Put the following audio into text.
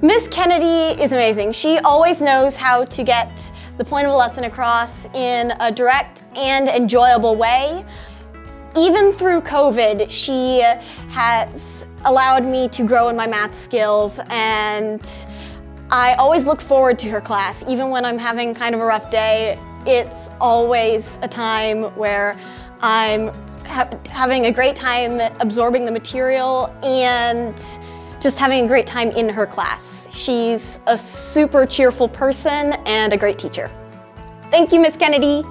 Miss Kennedy is amazing. She always knows how to get the point of a lesson across in a direct and enjoyable way. Even through COVID, she has allowed me to grow in my math skills and I always look forward to her class. Even when I'm having kind of a rough day, it's always a time where I'm ha having a great time absorbing the material and just having a great time in her class. She's a super cheerful person and a great teacher. Thank you, Miss Kennedy.